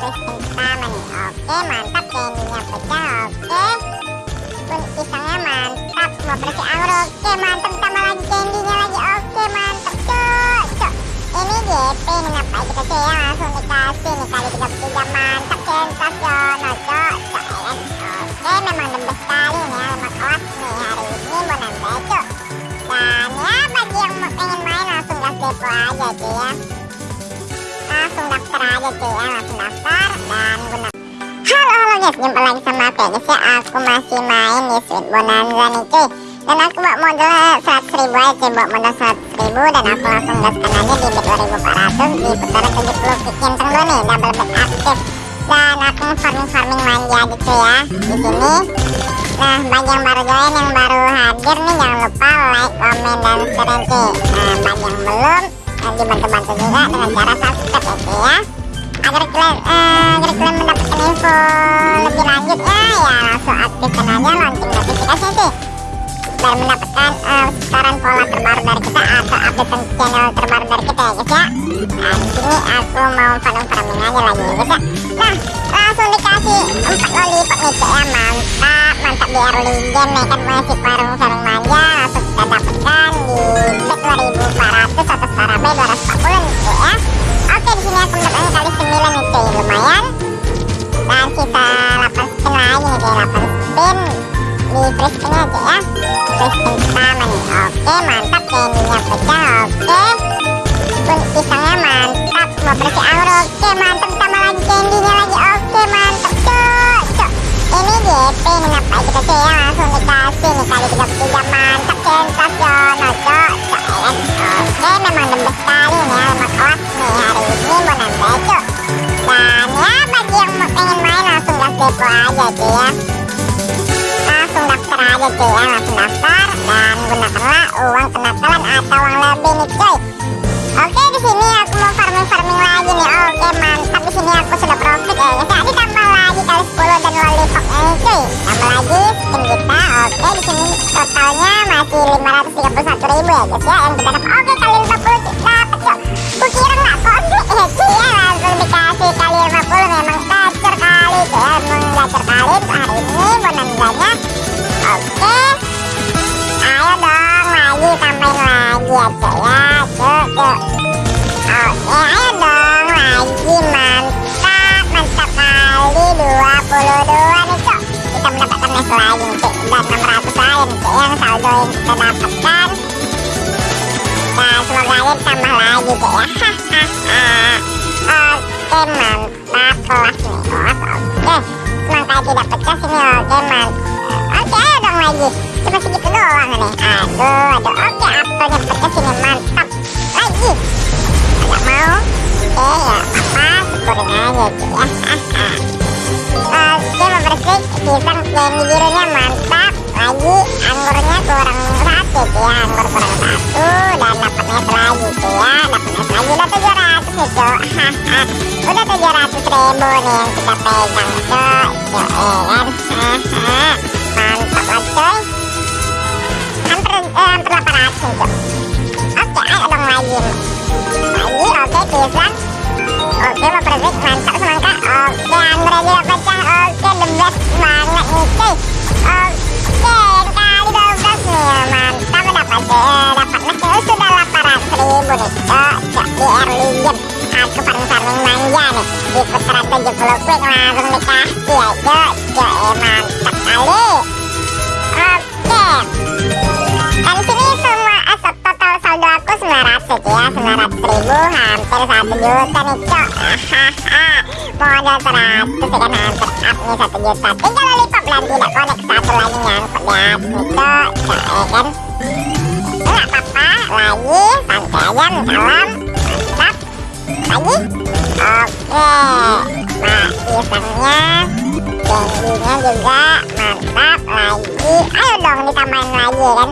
Oke mantap candynya pecah oke pun pisangnya mantap mau bersih anggur oke mantap tambah lagi candynya lagi oke mantap cok cok ini GP nih ngapain kita sih ya langsung dikasih nih kali 33 mantap sensasional cok cok ya kan oke memang best sekali nih ya memang kelas nih hari ini mau nambah cok dan ya bagi yang pengen main langsung gas depo aja ya daftar aja cuy ya langsung daftar dan guna halo halo guys jumpa lagi sama aku guys ya aku masih main di Sweet Bonanza nih cuy. Dan aku bawa modal 100 ribu aja cuy bawa modal 100 ribu dan aku langsung gaskan aja di bet 2400 di putaran 70 kick yang dulu nih double bet aktif. Dan aku farming farming manja aja cuy ya di sini. Nah, bagi yang baru join, yang baru hadir nih, jangan lupa like, komen, dan share cuy. Nah, bagi yang belum, eh, dibantu-bantu juga dengan cara subscribe ya cuy ya. Agar kalian, eh, agar kalian mendapatkan info lebih lanjutnya, ya langsung aktifkan aja lonceng notifikasinya cuy. Biar mendapatkan eh, saran pola terbaru dari kita atau update channel terbaru dari kita ya guys ya. Nah, di sini aku mau farming farming aja lagi ya guys ya. Nah, langsung dikasih 4 lollipop nih cek ya mantap mantap early game ya kan masih parung lumayan dan sisa 8 spin lagi nih cuy 8 spin di free spinnya cek ya. Free spin pertama nih. Oke mantap candynya pecah oke. Pun pisangnya mantap. Mau bersih anggur oke mantap. Tambah lagi candynya lagi. Oke mantap. Cok cok ini GP nih. Ngapain kita sih ya? Langsung dikasih nih. Kali 33 mantap sensasional cok cok oke memang best sekali nih ya. Memang kelas nih hari ini. Mau nambah cok dan ya bagi yang pengen main langsung depo aja cuy ya langsung daftar aja cuy ya langsung daftar dan gunakanlah uang kenakalan atau uang lebih nih cuy Oke di sini aku mau farming farming lagi nih. Oke mantap di sini aku sudah profit ya guys. Ya ditambah lagi kali 10 dan lollipop ini cuy. Tambah lagi skin kita. Oke di sini totalnya masih 531 ribu ya guys ya yang kita dapat. Oke kali 50 cuy dapat cuy. Kukira nggak konflik ya cuy ya ya. Gacor kali untuk hari ini bonanzanya. Oke. Ayo dong lagi tambahin lagi ya cuy ya cuy cuy Oke ayo dong lagi mantap mantap kali 22 nih cuy Kita mendapatkan mes lagi cuy Dan 600 lagi nih cuy yang saldo yang kita dapatkan Nah semoga aja tambah lagi cuy ya Oke mantap kelas nih. Kelas oke Semangka tidak pecah sini oke mantap Oke ayo dong lagi. Cuma segitu doang nih. Aduh aduh. Oke apelnya pecah sini mantap. Lagi. Gak mau. Oke ya. Apa? Syukurin aja cuy ya Oke mau bersih. Pisang candy birunya mantap. Lagi. Anggurnya kurang satu cuy ya. Anggur kurang satu. Dan dapat lagi cuy ya. Dapat lagi. Udah 700 nih cuy Udah 700 ribu nih yang kita pegang. Cuy ya kan Mantap lah cuy Hampir, eh, hampir 800 nih cuy Oke ayo dong lagi. Lagi oke pisang Oke mau bersih mantap semangka Oke anggur aja udah pecah. Oke the best banget nih cuy. Oke kali 12 nih Mantap. Eh, dapat mesnya sudah 800 ribu nih Cok cok di early game Aku farming-farming manja nih. Di putaran 70 quick langsung dikasih ya eh mantap Oke. Dan sini semua asap total saldo aku 900 ya 900 ribu. Hampir 1 juta nih Modal 100 ya kan nih 1 juta. Tinggal tidak satu lagi nyangkut di atas ya kan? Apa-apa lagi pisangnya candynya juga mantap lagi. Ayo dong ditambahin lagi ya kan?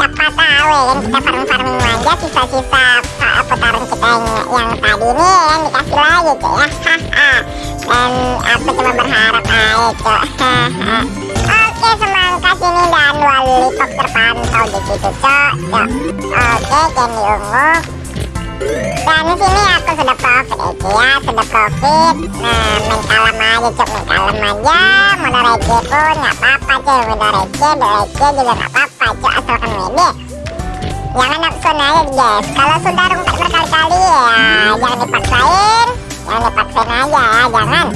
Siapa tahu ya kan kita farming-farming manja sisa-sisa uh, putaran kita yang, yang tadi ini ya kan dikasih lagi cuy ya. Dan aku cuma berharap aja cuy Oke semangka sini dan lollipop terpantau di situ cok Oke candy ungu Dan di sini aku sudah profit ya ya sudah profit. Nah main kalem aja cok main kalem aja. Modal receh pun nggak apa-apa cuy. Modal receh modal receh juga nggak apa-apa cuy. Asalkan wede jangan nafsu aja guys. Kalau sudah rungkat berkali-kali ya jangan dipaksain. Jangan dipaksain aja ya jangan.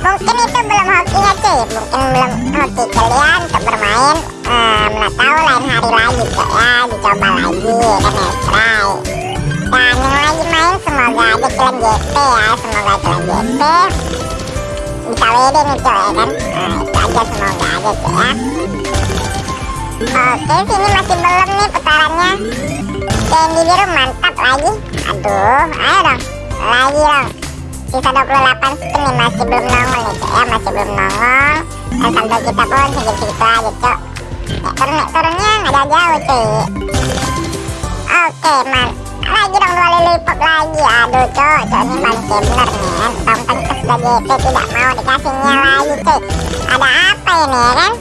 Mungkin itu belum hokinya cuy. Mungkin belum hoki kalian untuk bermain uh, mana tahu lain hari lagi ya dicoba lagi kan ya yang lagi main semoga aja kalian JP ya semoga kalian JP bisa WD nih cuy ya kan? Nah itu aja semoga aja cuy ya. Oke sini masih belum nih putarannya. Candy biru mantap lagi. Aduh ayo dong. Lagi dong. Sisa 28 spin nih masih belum nongol nih cok ya. Masih belum nongol. Dan saldo kita pun segitu-segitu aja cok ya, turun turunnya nggak jauh-jauh cuy oke man lagi dong dua lili pop lagi. Aduh cok cok ini bangke bener nih kan tahun tadi kita sudah JP tidak mau dikasihnya lagi cuy. Ada apa ini ya kan?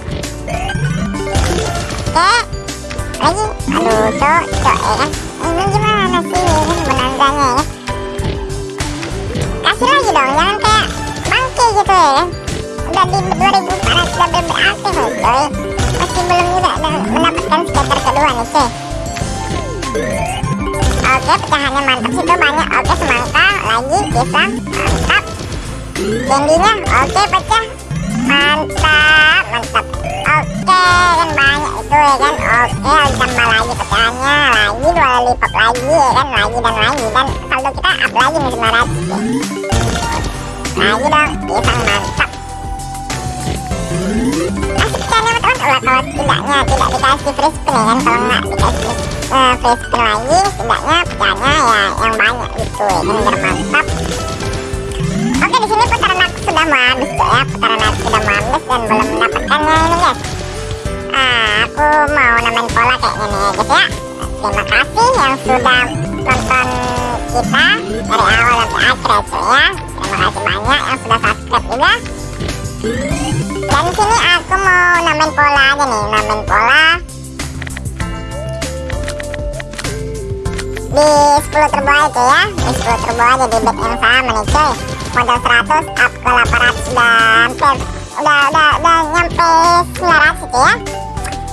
Oke lagi. Aduh cok cok ya kan? Ini gimana sih situ banyak. Oke semangka. Lagi pisang. Mantap. Candinya oke pecah. Mantap. Mantap. Oke kan banyak itu ya kan? Oke tambah lagi pecahannya. Lagi dua lipat lagi ya kan? Lagi dan lagi. Dan saldo kita up lagi nih 900 lagi dong pisang mantap ulah kalau tidaknya tidak dikasih free spin ya kan kalau nggak dikasih uh, free spin lagi setidaknya pecahannya ya yang banyak gitu ya kan biar mantap Oke di sini putaran aku sudah mau habis ya putaran aku sudah mau habis dan belum mendapatkannya ini guys. Ah, aku mau namain pola kayaknya nih ya guys ya. Terima kasih yang sudah nonton kita dari awal sampai akhir ya cuy ya. Terima kasih banyak yang sudah subscribe juga. Dan sini aku mau namain pola aja nih, namain pola di 10 turbo aja ya di 10 turbo aja di back yang sama nih cuy modal 100 up ke 800 udah hampir udah udah udah nyampe 900 itu ya.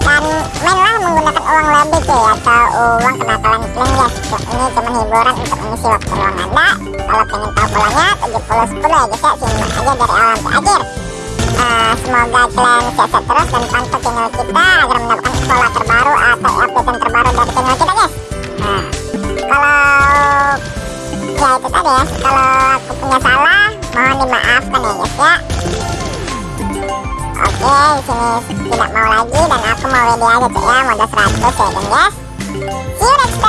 Dan mainlah menggunakan uang lebih cuy atau uang kenakalan iklan ya ini cuma hiburan untuk mengisi waktu luang anda kalau pengen tahu polanya 70 10 ya guys ya simak aja dari awal sampai akhir uh, semoga kalian sehat terus dan pantau channel kita agar mendapatkan pola terbaru atau update terbaru dari channel kita guys. Nah kalau ya itu tadi ya. Kalau aku punya salah mohon dimaafkan ya guys ya. Oke sini tidak mau lagi dan aku mau WD aja cek ya. Modal 100 ya guys. See you next